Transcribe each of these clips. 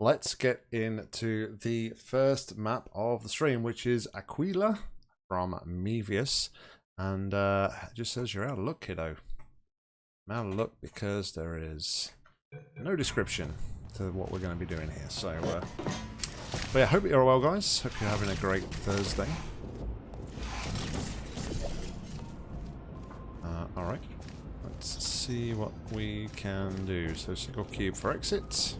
let's get into the first map of the stream, which is Aquila from Mevius. And uh, just says you're out of luck, kiddo. I'm out of luck because there is no description to what we're going to be doing here. So, uh, but yeah, hope you're all well, guys. Hope you're having a great Thursday. Uh, Alright, let's see what we can do. So, single cube for exit.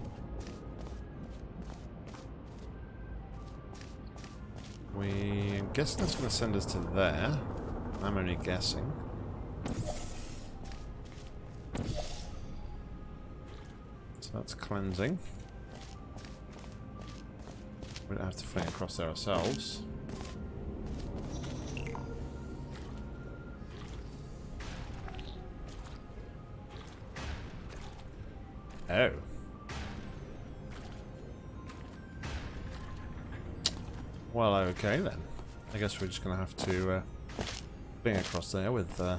We I'm guessing that's going to send us to there. I'm only guessing. So that's cleansing. We don't have to fling across there ourselves. Oh. Well, okay then. I guess we're just going to have to uh, fling across there with... Uh,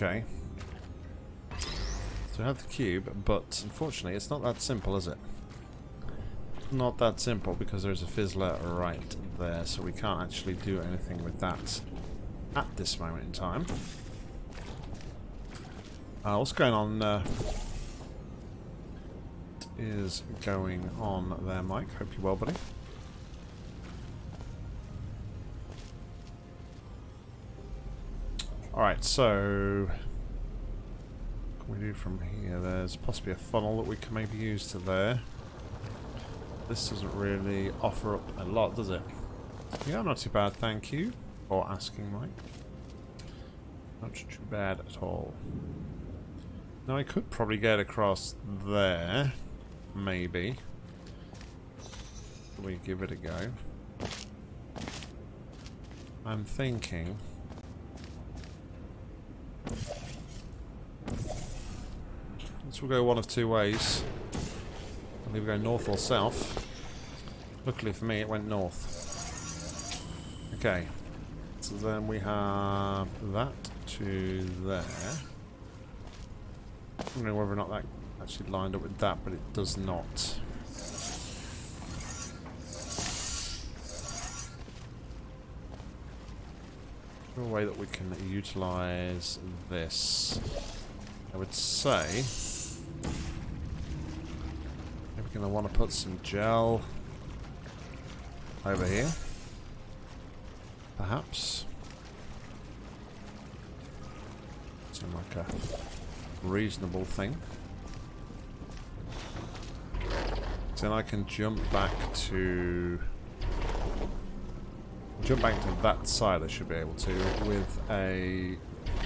Okay. So we have the cube, but unfortunately it's not that simple, is it? Not that simple because there's a fizzler right there, so we can't actually do anything with that at this moment in time. Uh, what's going on? Uh, is going on there, Mike? Hope you're well, buddy. Alright, so... What can we do from here? There's possibly a funnel that we can maybe use to there. This doesn't really offer up a lot, does it? Yeah, not too bad, thank you for asking, Mike. Not too bad at all. Now I could probably get across there, maybe. We give it a go. I'm thinking this will go one of two ways. I'll either go north or south. Luckily for me, it went north. Okay. So then we have that to there. Know whether or not that actually lined up with that, but it does not. a way that we can utilize this? I would say we're going to want to put some gel over here. Perhaps. Seems like a reasonable thing. Then I can jump back to jump back to that side I should be able to with a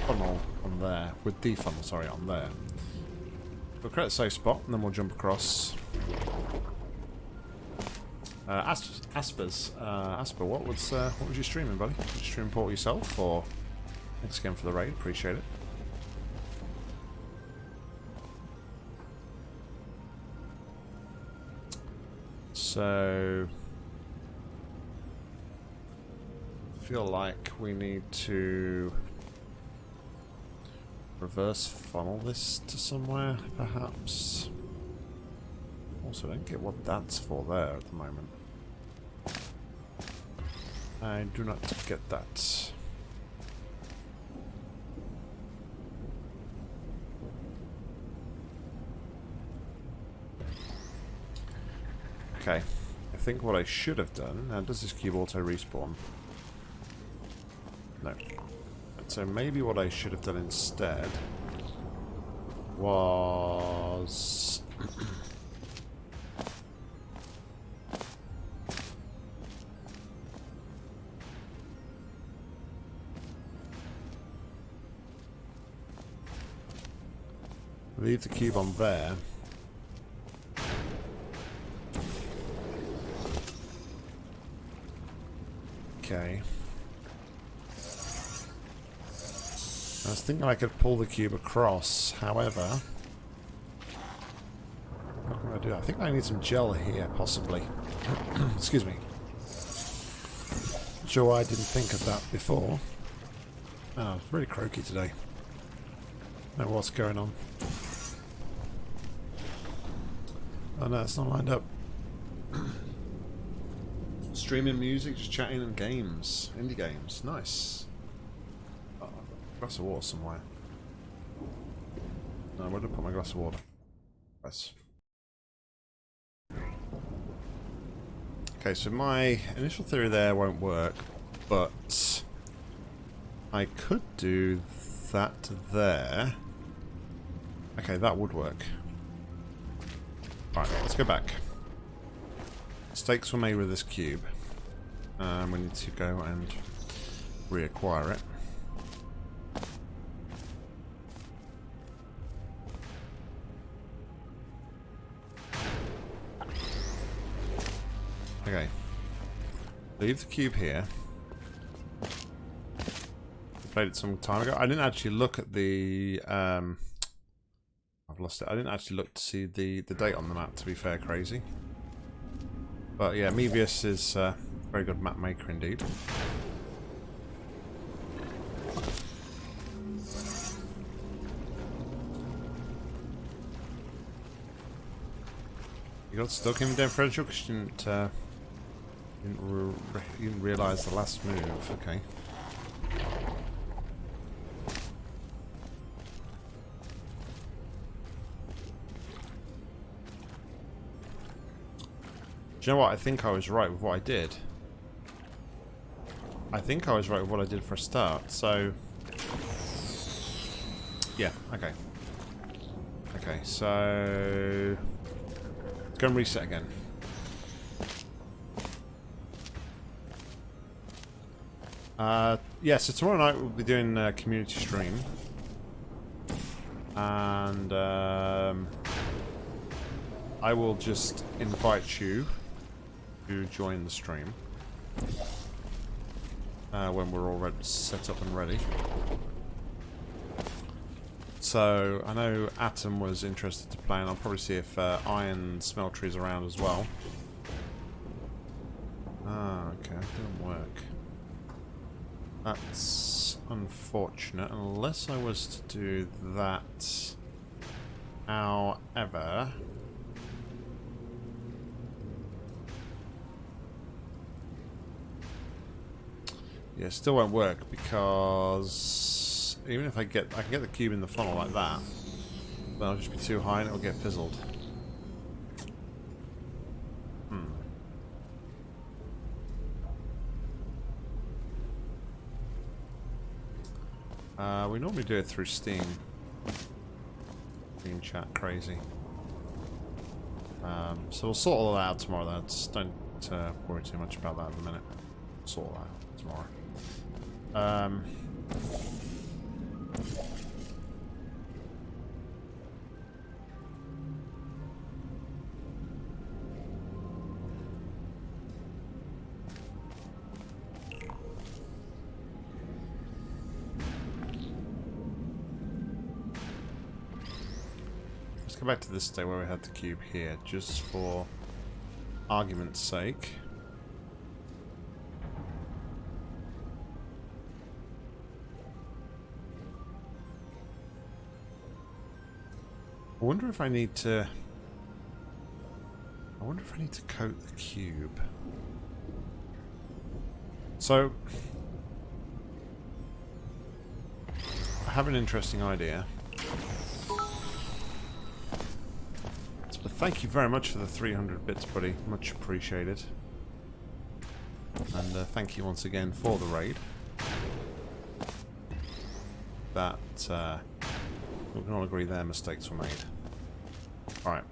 funnel on there, with the funnel, sorry, on there. We'll create a safe spot and then we'll jump across. Uh, As Aspers, uh, Asper, what was uh, what was you streaming, buddy? Did you stream port yourself, or thanks again for the raid, appreciate it. So feel like we need to reverse funnel this to somewhere, perhaps. Also, I don't get what that's for there at the moment. I do not get that. Okay. I think what I should have done... Now, does this cube auto-respawn? No. So maybe what I should have done instead was... Leave the cube on there. Okay. I was thinking I could pull the cube across, however... What can I do? I think I need some gel here, possibly. Excuse me. sure I didn't think of that before. Oh, it's really croaky today. Know what's going on. Oh no, it's not lined up. Streaming music, just chatting and games. Indie games. Nice. Glass of water somewhere. No, where did I put my glass of water? Yes. Okay, so my initial theory there won't work, but I could do that there. Okay, that would work. Right, let's go back. Stakes were made with this cube. Um, we need to go and reacquire it. Okay. Leave the cube here. Played it some time ago. I didn't actually look at the... Um, I've lost it. I didn't actually look to see the, the date on the map, to be fair, crazy. But yeah, Mevius is uh, very good map maker indeed. You got stuck in differential because you didn't, uh, didn't, re didn't realise the last move. Okay. Do you know what? I think I was right with what I did. I think I was right with what I did for a start, so... Yeah, okay. Okay, so... Go and reset again. Uh, yeah, so tomorrow night we'll be doing a community stream. And, um, I will just invite you to join the stream. Uh, when we're all ready, set up and ready. So, I know Atom was interested to play, and I'll probably see if uh, Iron Smeltery is around as well. Ah, okay, didn't work. That's unfortunate, unless I was to do that. However... Yeah, still won't work because even if I get I can get the cube in the funnel like that, then I'll just be too high and it'll get fizzled. Hmm. Uh, we normally do it through Steam. Steam chat crazy. Um, so we'll sort all that out tomorrow. Don't uh, worry too much about that at the minute. Sort that out tomorrow. Um, let's go back to this day where we had the cube here, just for argument's sake. I wonder if I need to... I wonder if I need to coat the cube. So... I have an interesting idea. But thank you very much for the 300 bits, buddy. Much appreciated. And uh, thank you once again for the raid. That... Uh, we can all agree their mistakes were made. Alright.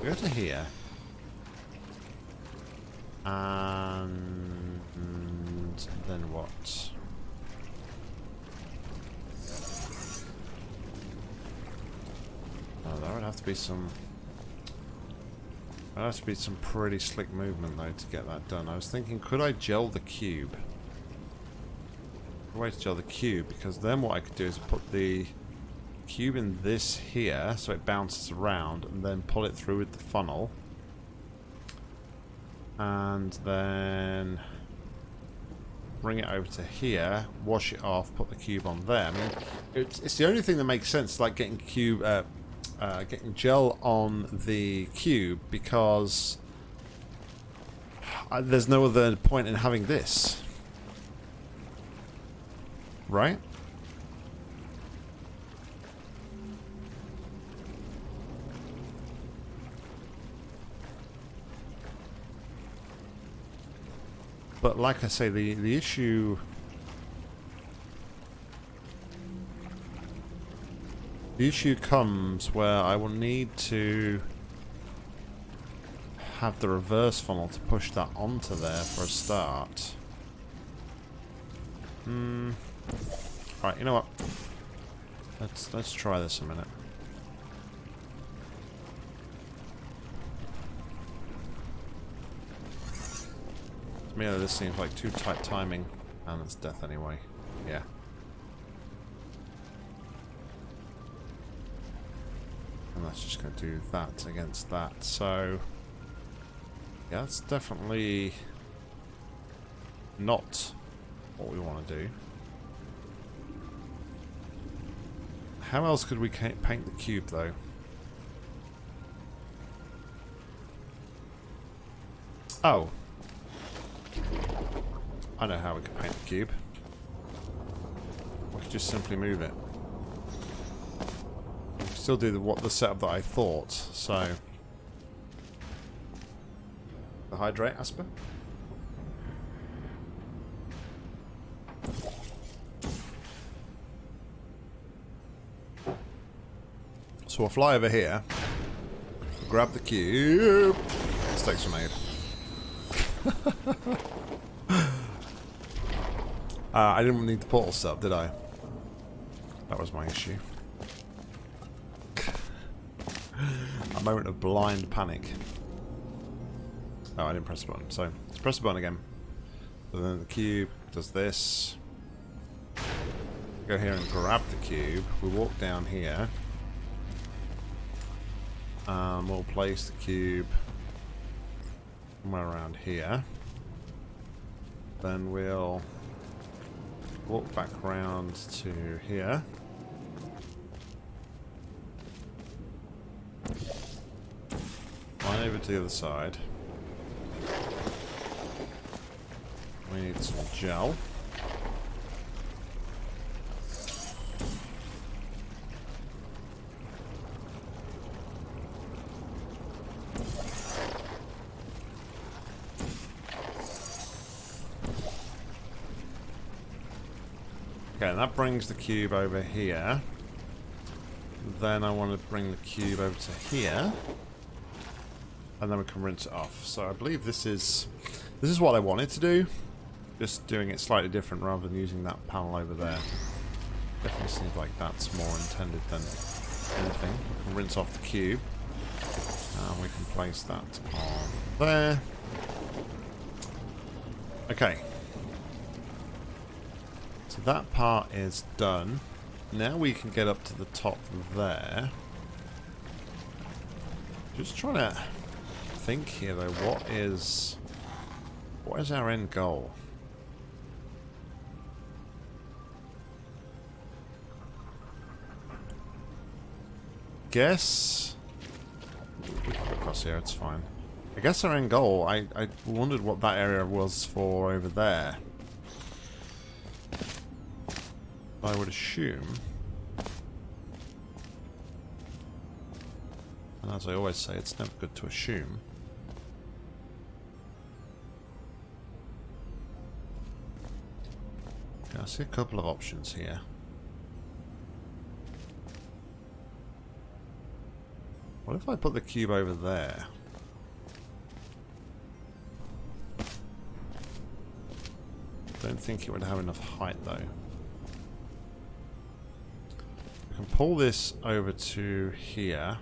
We go to here. And then what? Oh, there would have to be some... There has to be some pretty slick movement though to get that done. I was thinking, could I gel the cube? To gel the cube because then what I could do is put the cube in this here so it bounces around and then pull it through with the funnel And then bring it over to here, wash it off, put the cube on there. I mean, it's, it's the only thing that makes sense, like getting cube, uh, uh, getting gel on the cube, because uh, there's no other point in having this. Right? But like I say, the, the issue... The issue comes where I will need to have the reverse funnel to push that onto there for a start. Hmm. Right, you know what? Let's let's try this a minute. To me, this seems like too tight timing, and it's death anyway. Yeah. And that's just going to do that against that. So, yeah, that's definitely not what we want to do. How else could we paint the cube, though? Oh. I know how we could paint the cube. We could just simply move it. We could still do the, what the setup that I thought, so... The hydrate, Asper? So we'll fly over here, grab the cube, mistakes are made. uh, I didn't need the portal sub, did I? That was my issue. A moment of blind panic. Oh, I didn't press the button. So, let's press the button again. So then the cube does this. Go here and grab the cube. We walk down here. Um, we'll place the cube somewhere around here. Then we'll walk back around to here. Line over to the other side. We need some gel. Okay, that brings the cube over here. Then I want to bring the cube over to here. And then we can rinse it off. So I believe this is this is what I wanted to do. Just doing it slightly different rather than using that panel over there. Definitely seems like that's more intended than anything. We can rinse off the cube. And we can place that on there. Okay, so that part is done. Now we can get up to the top there. Just trying to think here though, what is what is our end goal? Guess we can across here, it's fine. I guess our end goal, I, I wondered what that area was for over there. I would assume. And as I always say, it's never good to assume. Okay, I see a couple of options here. What if I put the cube over there? Don't think it would have enough height though can pull this over to here.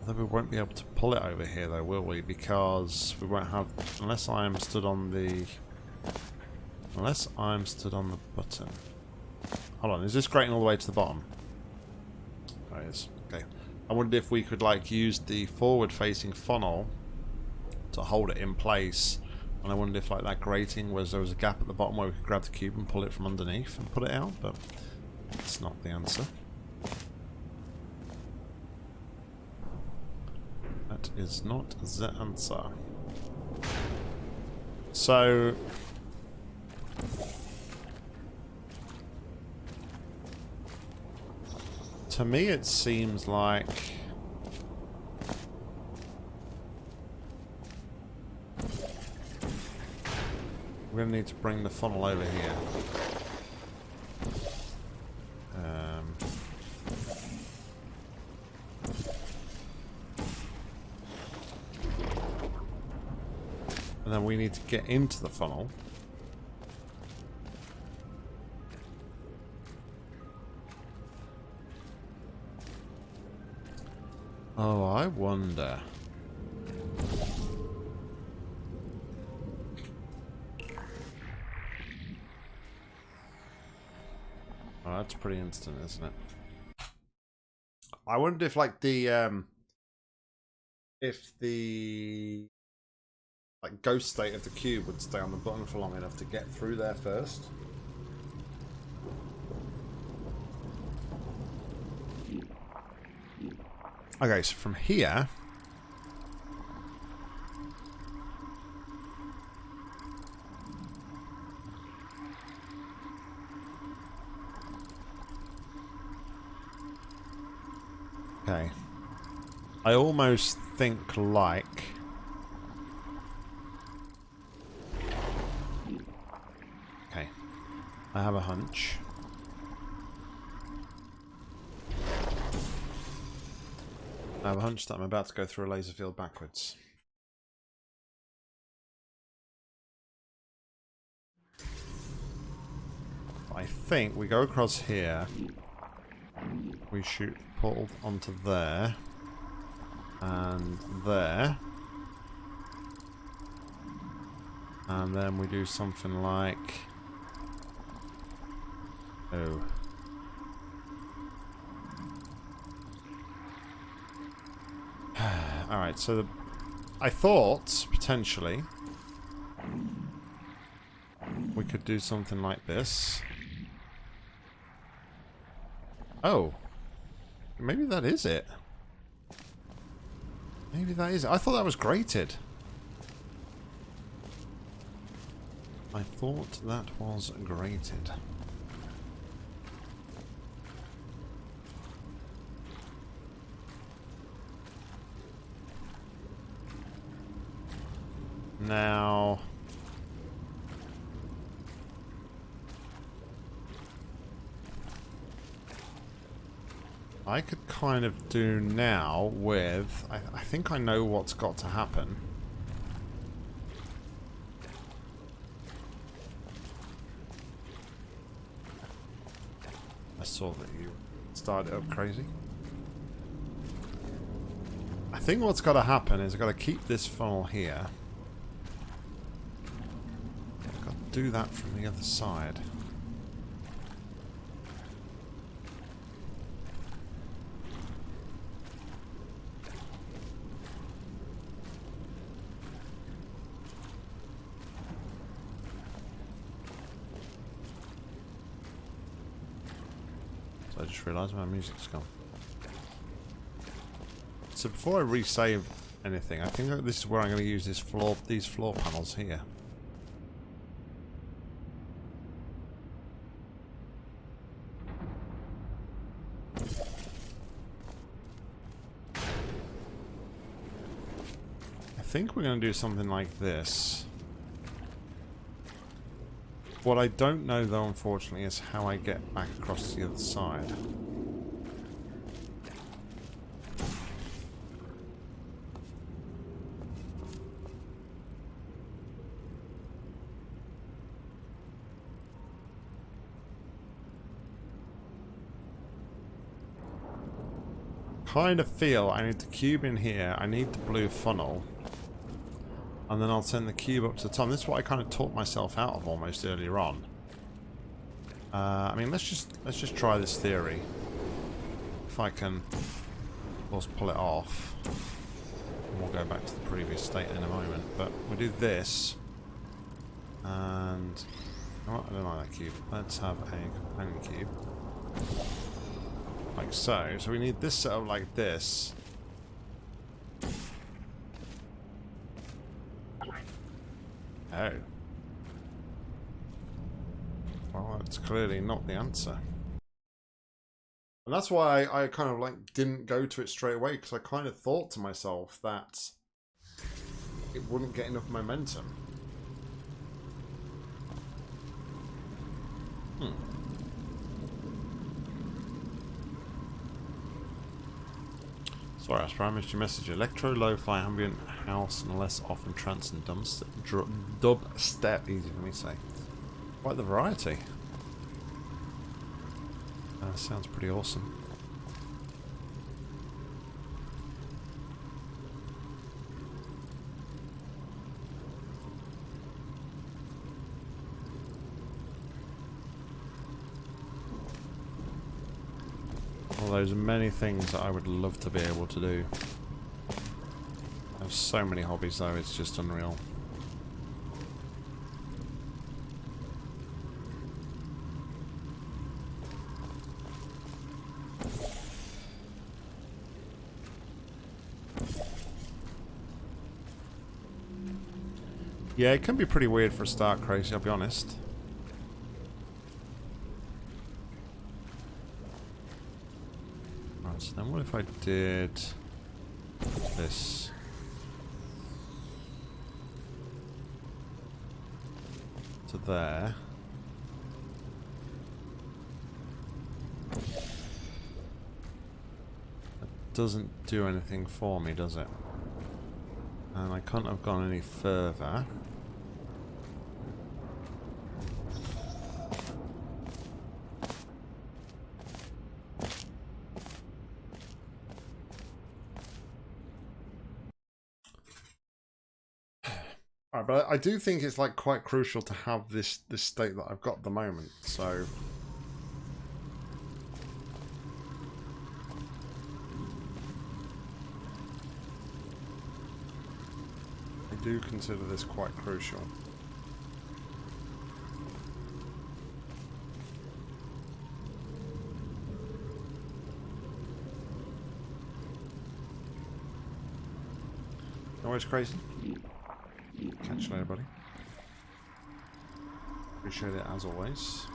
Although we won't be able to pull it over here though, will we? Because we won't have... Unless I'm stood on the... Unless I'm stood on the button. Hold on, is this grating all the way to the bottom? Oh, it is. Okay. I wondered if we could like use the forward-facing funnel to hold it in place. And I wondered if like that grating was there was a gap at the bottom where we could grab the cube and pull it from underneath and put it out, but that's not the answer. That is not the answer. So to me it seems like we're going to need to bring the funnel over here. Um, and then we need to get into the funnel. Oh, I wonder. Pretty instant, isn't it? I wonder if, like, the, um... If the... Like, ghost state of the cube would stay on the button for long enough to get through there first. Okay, so from here... Okay. I almost think like... Okay. I have a hunch. I have a hunch that I'm about to go through a laser field backwards. I think we go across here. We shoot portal onto there. And there. And then we do something like... Oh. Alright, so the, I thought, potentially, we could do something like this. Oh. Maybe that is it. Maybe that is it. I thought that was grated. I thought that was grated. Now... I could kind of do now with... I, I think I know what's got to happen. I saw that you started up crazy. I think what's got to happen is I've got to keep this funnel here. I've got to do that from the other side. So I just realised my music's gone. So before I resave anything, I think this is where I'm going to use this floor, these floor panels here. I think we're going to do something like this. What I don't know though, unfortunately, is how I get back across the other side. kind of feel I need the cube in here, I need the blue funnel, and then I'll send the cube up to the top. This is what I kind of taught myself out of almost earlier on. Uh, I mean, let's just let's just try this theory. If I can of course, pull it off. And we'll go back to the previous state in a moment. But we do this. And... Oh, I don't like that cube. Let's have a companion cube. Like so. So we need this set up like this. Oh. Well, that's clearly not the answer. And that's why I kind of like didn't go to it straight away because I kind of thought to myself that it wouldn't get enough momentum. Hmm. Sorry, Asper, I missed your message. Electro, lo-fi, ambient, house, and less often trance and dub step. Easy for me to say. Quite the variety. Uh, sounds pretty awesome. Well, there's many things that I would love to be able to do. Have so many hobbies though, it's just unreal. Yeah, it can be pretty weird for a start crazy, I'll be honest. Right, so then what if I did this? To there. That doesn't do anything for me, does it? And I can't have gone any further. Alright, but I do think it's like quite crucial to have this this state that I've got at the moment. So I do consider this quite crucial. Always crazy. Catch you buddy. Appreciate it as always.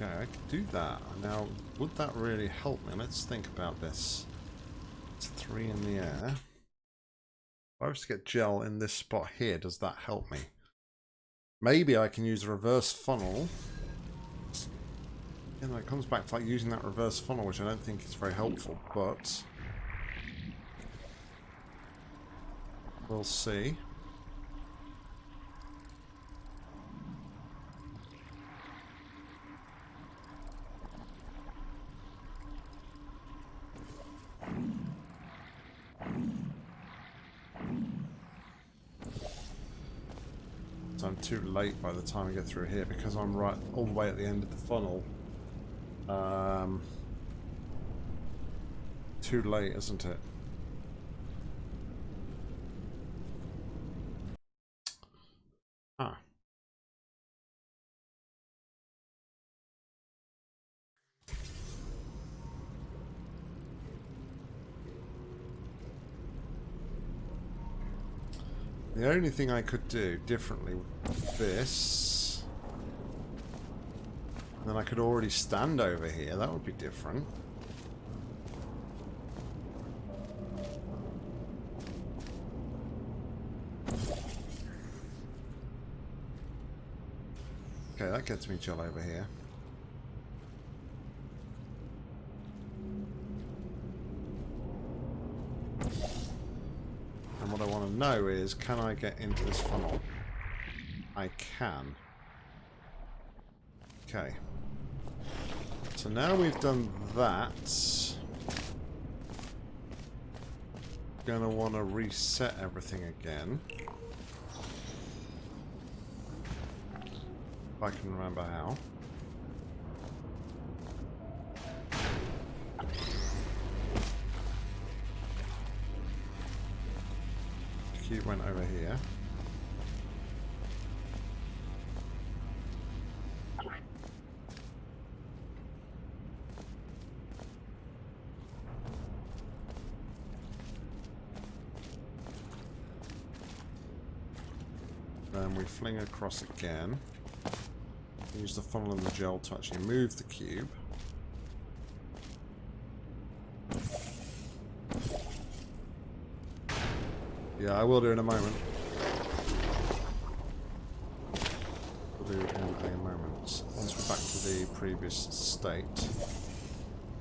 Okay, I could do that. Now, would that really help me? Let's think about this. It's three in the air. If I was to get gel in this spot here, does that help me? Maybe I can use a reverse funnel. Know, it comes back to like using that reverse funnel, which I don't think is very helpful, but... We'll see. Too late by the time I get through here because I'm right all the way at the end of the funnel. Um, too late, isn't it? Ah. The only thing I could do differently this... Then I could already stand over here. That would be different. Okay, that gets me chill over here. And what I want to know is, can I get into this funnel? I can. Okay. So now we've done that. Gonna want to reset everything again. If I can remember how. Cube went over here. Then we fling across again. Use the funnel and the gel to actually move the cube. Yeah, I will do in a moment. We'll do in a moment. Once we're back to the previous state.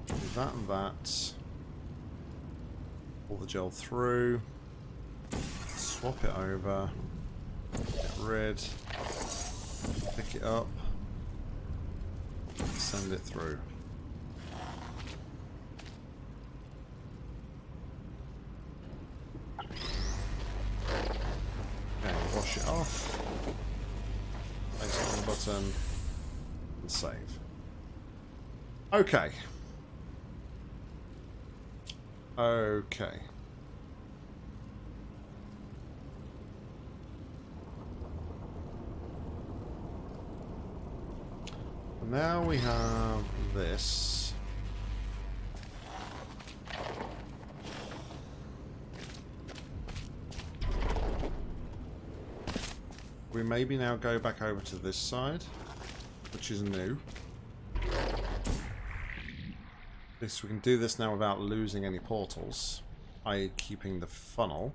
Do that and that. Pull the gel through. Swap it over. Get rid. Pick it up. Send it through. Okay, wash it off. Place it on the button. And save. Okay. Okay. Now we have this. We maybe now go back over to this side, which is new. This we can do this now without losing any portals, i.e. keeping the funnel.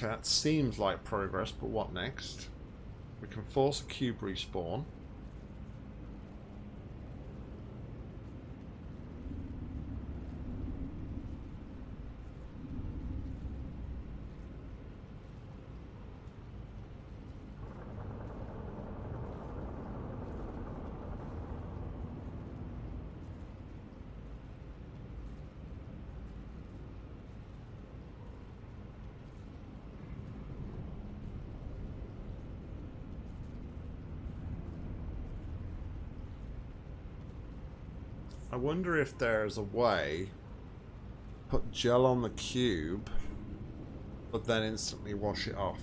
That seems like progress, but what next? We can force a cube respawn. I wonder if there's a way put gel on the cube but then instantly wash it off.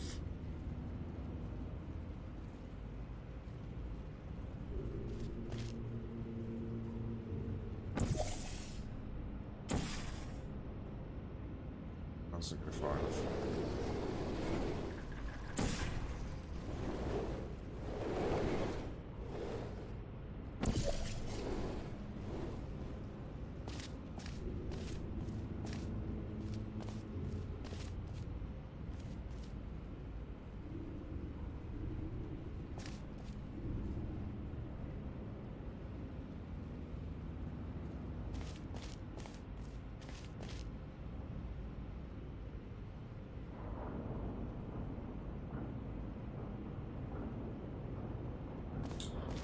That's a good far enough.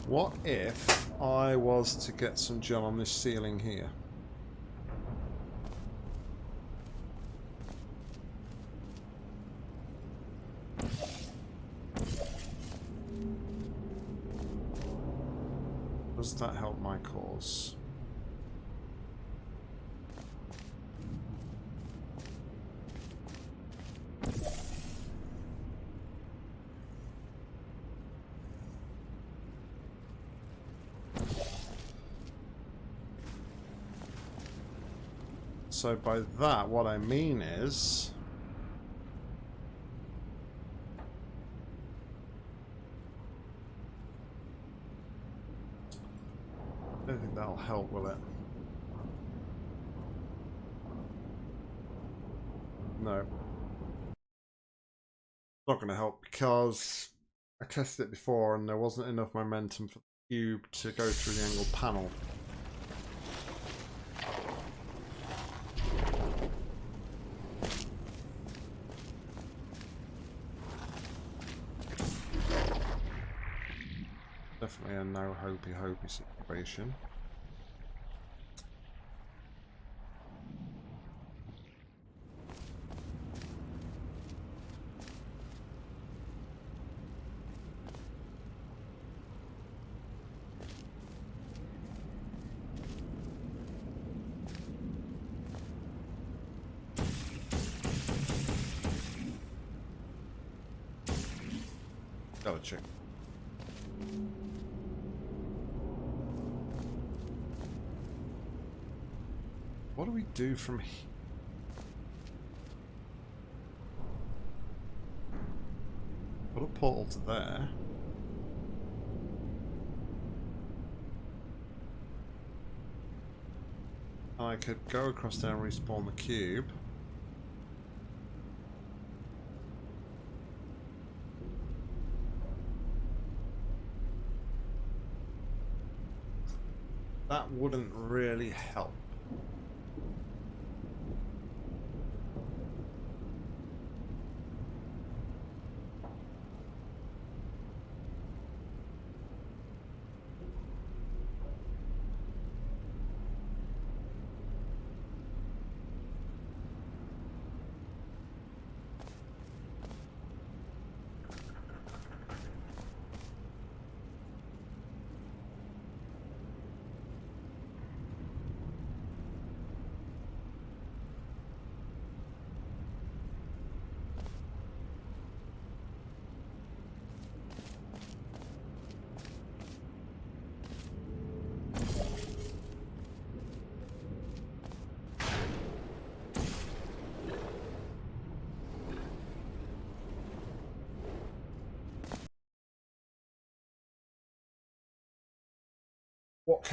What if I was to get some gel on this ceiling here? Does that help my cause? So by that, what I mean is... I don't think that'll help, will it? No. Not going to help because I tested it before and there wasn't enough momentum for the cube to go through the angled panel. Definitely a no hopey hopey situation. Do from here? Put a portal to there. I could go across there and respawn the cube. That wouldn't really help.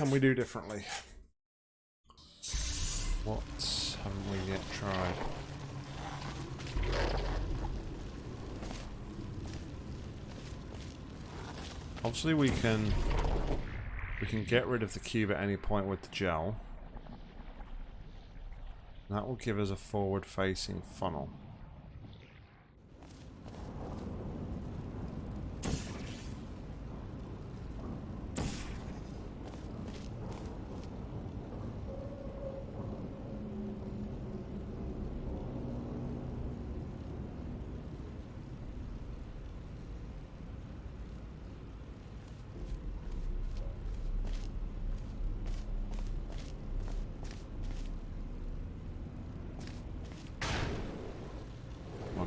Can we do differently? What haven't we yet tried? Obviously we can we can get rid of the cube at any point with the gel. That will give us a forward facing funnel.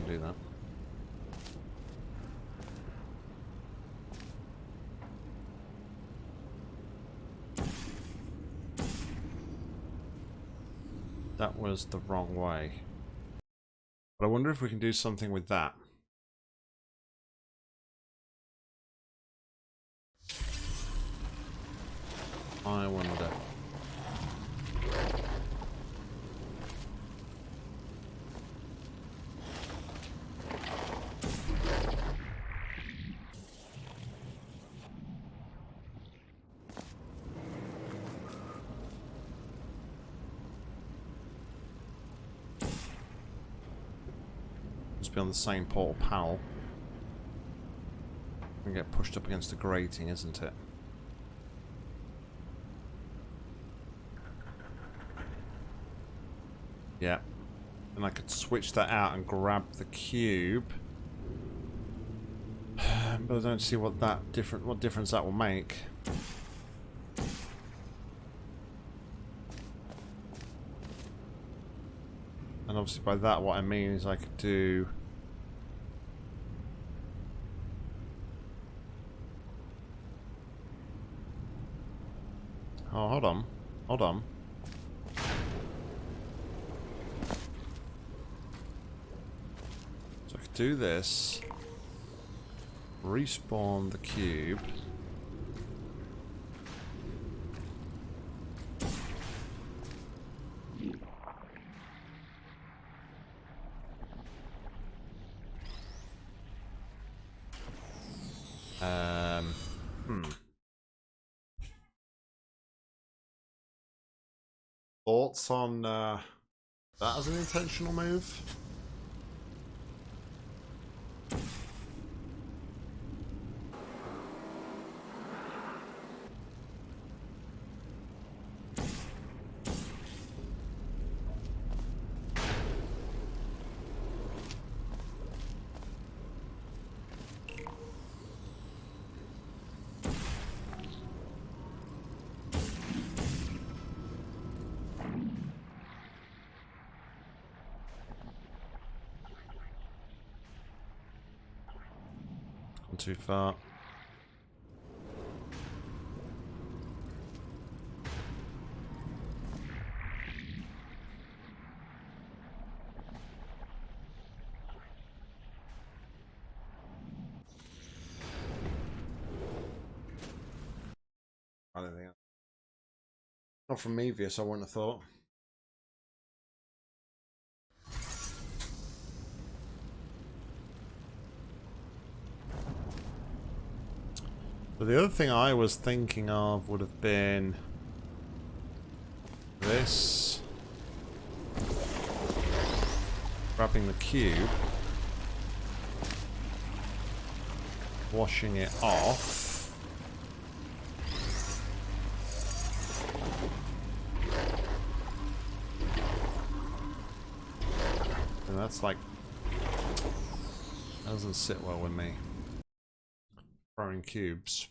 Do that. That was the wrong way. But I wonder if we can do something with that. I wonder. Be on the same portal panel. And get pushed up against the grating, isn't it? Yeah. And I could switch that out and grab the cube. But I don't see what that different what difference that will make. And obviously by that what I mean is I could do Oh, hold on. Hold on. So I could do this. Respawn the cube. Thoughts on uh, that as an intentional move? Too far. Not from Mevius, I wouldn't have thought. But the other thing I was thinking of would have been this. Grabbing the cube. Washing it off. And that's like... Doesn't sit well with me. Throwing cubes.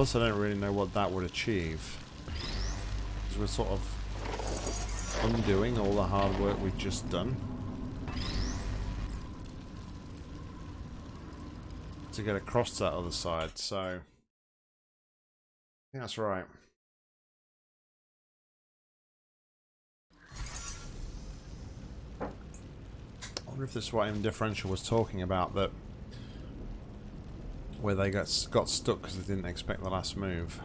Plus, I don't really know what that would achieve. Because we're sort of undoing all the hard work we've just done. To get across to that other side, so... That's right. I wonder if this is what M Differential was talking about, that where they got got stuck because they didn't expect the last move.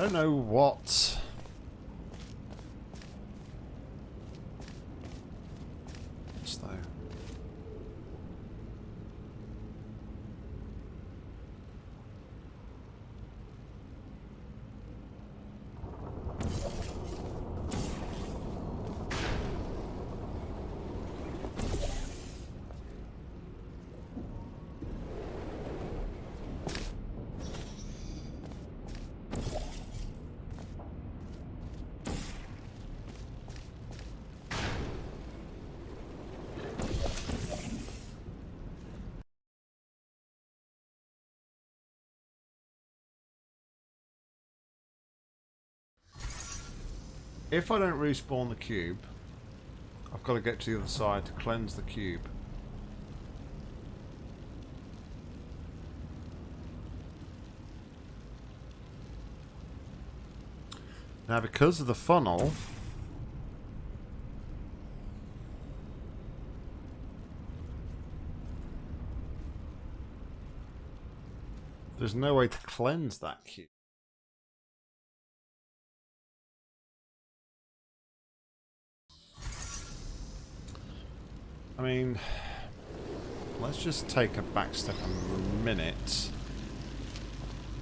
Don't know what... though. If I don't respawn the cube, I've got to get to the other side to cleanse the cube. Now because of the funnel, there's no way to cleanse that cube. I mean, let's just take a back step a minute.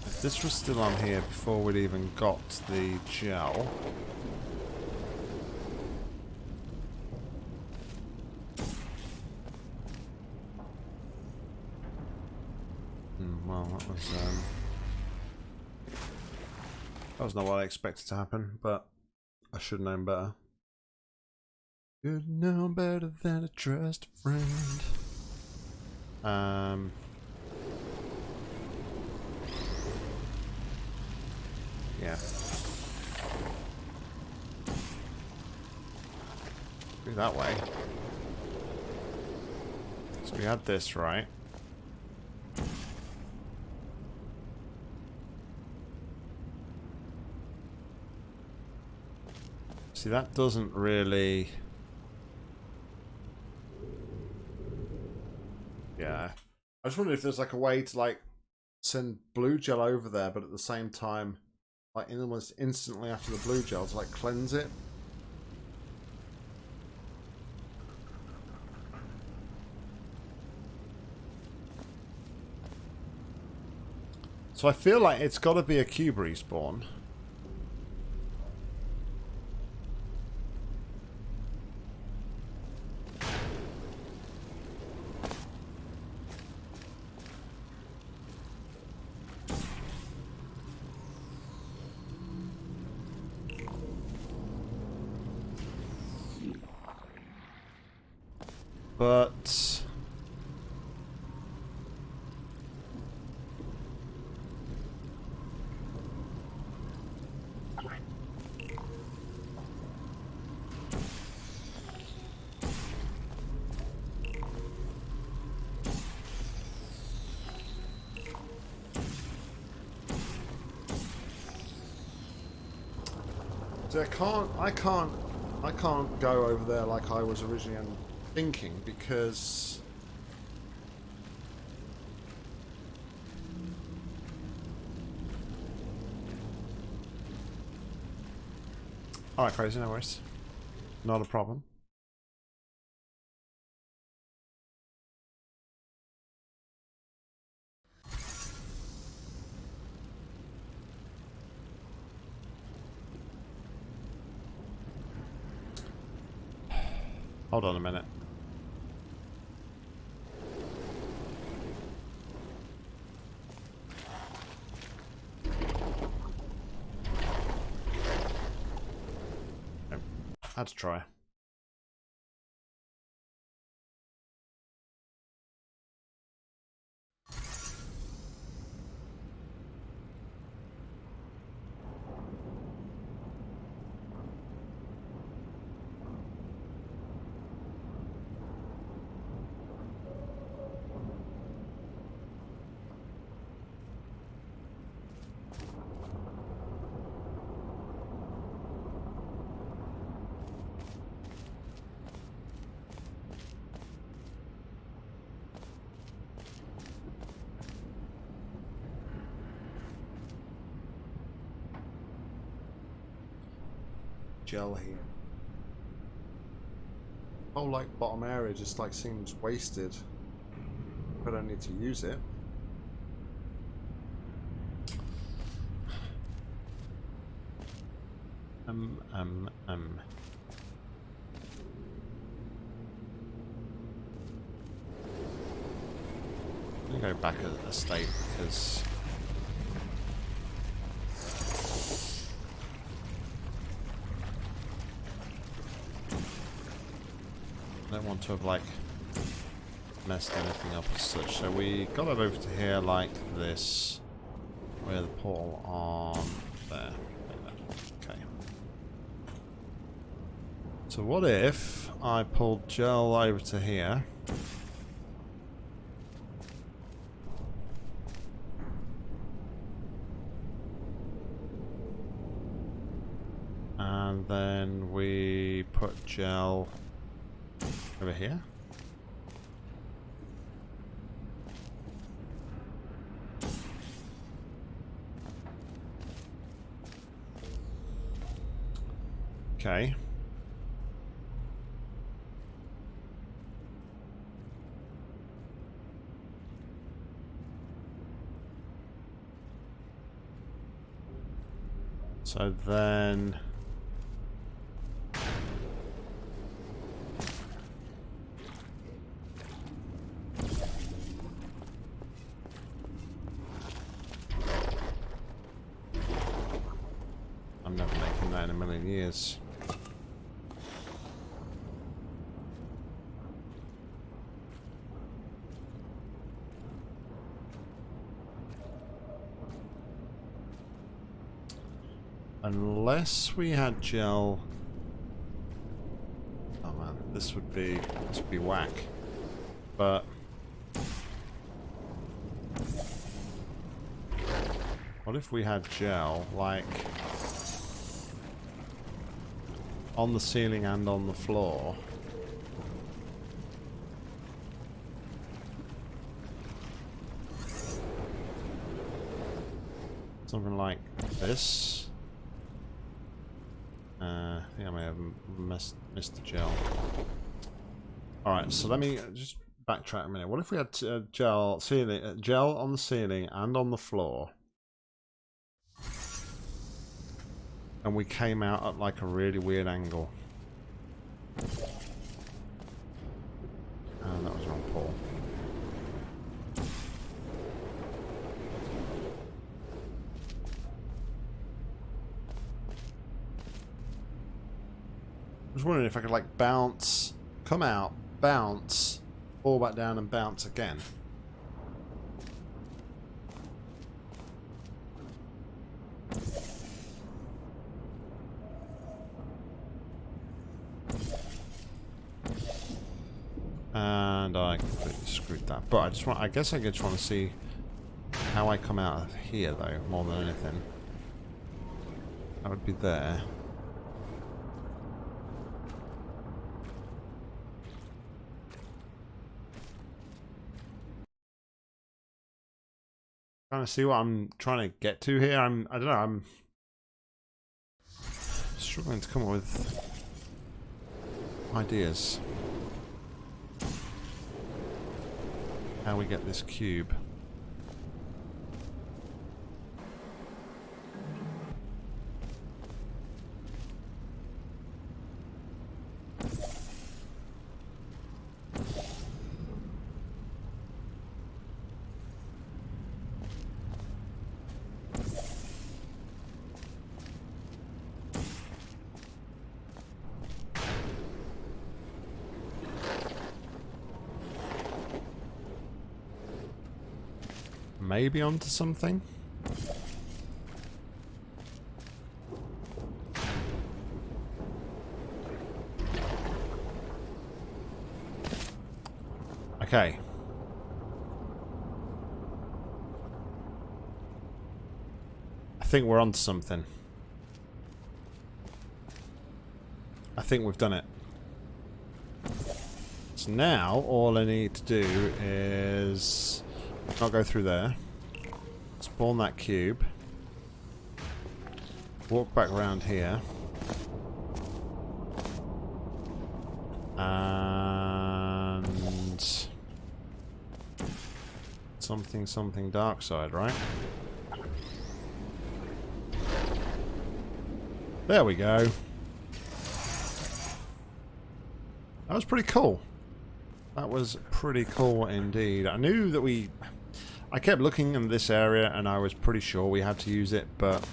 If this was still on here before we'd even got the gel... Hmm, well, that was um, that was not what I expected to happen, but I should have known better. Should know better than a trust friend. Um. Yeah. Go that way. So we had this, right? See, that doesn't really... Yeah. I just wonder if there's like a way to like send blue gel over there, but at the same time, like almost instantly after the blue gel to like cleanse it. So I feel like it's got to be a cube respawn. But... I can't, I can't, I can't go over there like I was originally thinking because Alright, crazy, no worries. Not a problem. Hold on a minute. To try. Gel here. Oh, like bottom area just like seems wasted. But I don't need to use it. Um, um, um. I'm gonna go back a, a state because want to have like messed anything up as such. So we got it over to here like this. Where the portal on there. Okay. So what if I pulled gel over to here? And then we put gel over here? Okay. So then... years. Unless we had gel... Oh man, this would be... this would be whack. But... What if we had gel, like... On the ceiling and on the floor? Something like this. Uh, I think I may have missed, missed the gel. Alright, so let me just backtrack a minute. What if we had uh, gel ceiling, uh, gel on the ceiling and on the floor? And we came out at like a really weird angle. And that was wrong Paul. was wondering if I could like bounce, come out, bounce, fall back down and bounce again. And I completely screwed that. But I just want I guess I just want to see how I come out of here though, more than anything. I would be there. trying to see what I'm trying to get to here. I'm I don't know, I'm struggling to come up with ideas. How we get this cube. Maybe onto something? Okay. I think we're onto something. I think we've done it. So now, all I need to do is not go through there. Spawn that cube. Walk back around here. And... Something, something dark side, right? There we go. That was pretty cool. That was pretty cool indeed. I knew that we I kept looking in this area and I was pretty sure we had to use it, but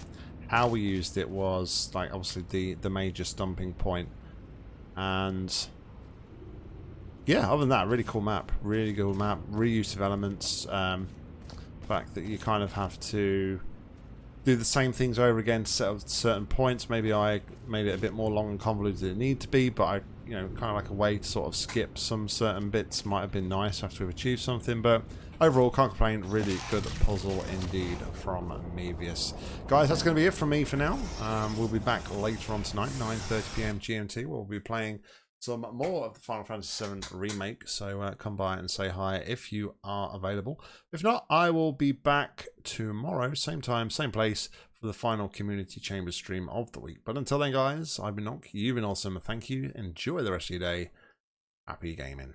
how we used it was like obviously the, the major stumping point. And yeah, other than that, really cool map. Really cool map. Reuse of elements. Um, fact that you kind of have to do the same things over again to set up certain points. Maybe I made it a bit more long and convoluted than it needed to be, but I, you know, kind of like a way to sort of skip some certain bits might have been nice after we've achieved something, but overall, can't complain. Really good puzzle indeed from Mevius. Guys, that's going to be it from me for now. Um, we'll be back later on tonight, 9.30pm GMT. We'll be playing some more of the Final Fantasy VII Remake, so uh, come by and say hi if you are available. If not, I will be back tomorrow, same time, same place, for the final Community Chamber stream of the week. But until then, guys, I've been Nock, you've been awesome. Thank you. Enjoy the rest of your day. Happy gaming.